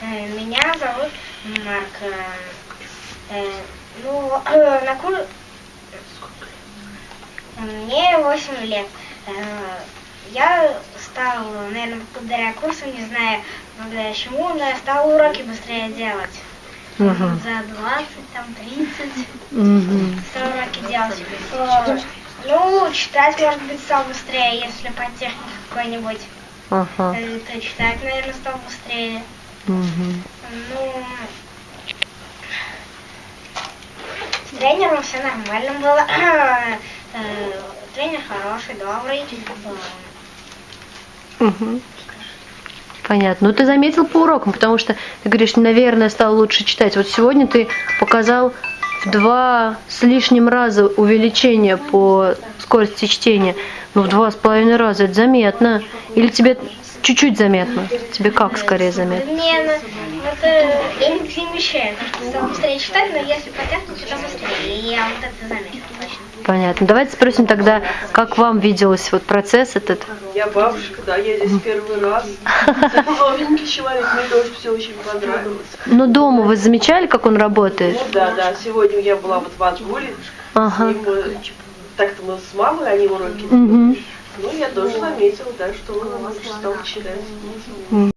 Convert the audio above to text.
Э, Меня зовут Марк. Э, э, Ну, на кур... Мне 8 лет. Я стал, наверное, благодаря курсу, не знаю, благодаря чему, но я стал уроки быстрее делать. Мгм. За 20, там, 30 Мгм. стал уроки делать. Ну, читать, может быть, стал быстрее, если по технике какой-нибудь. Ага. То читать, наверное, стал быстрее. Ну, с тренером все нормально было. Э, Тренер хороший, добрый. Мгм. Понятно. Ну ты заметил по урокам, потому что ты говоришь, наверное, стал лучше читать. Вот сегодня ты показал в два с лишним раза увеличение по скорости чтения. Ну, в два с половиной раза это заметно. Или тебе чуть-чуть заметно? Тебе как скорее заметно? Мне на- вот э, я не замечаю, потому что быстрее читать, но если по технике, то быстрее. И я вот это заметила точно. Понятно. Давайте спросим тогда, как вам виделось вот процесс этот? Я бабушка, да, я здесь первый раз. Новенький человек, мне тоже все очень понравилось. Ну, дома вы замечали, как он работает? Ну да, да, сегодня я была вот в Отгуле, Ага. с ним, э, так-то мы с мамой, они уроки. Мгм. Ну, я тоже заметила, да, что он лучше стал читать.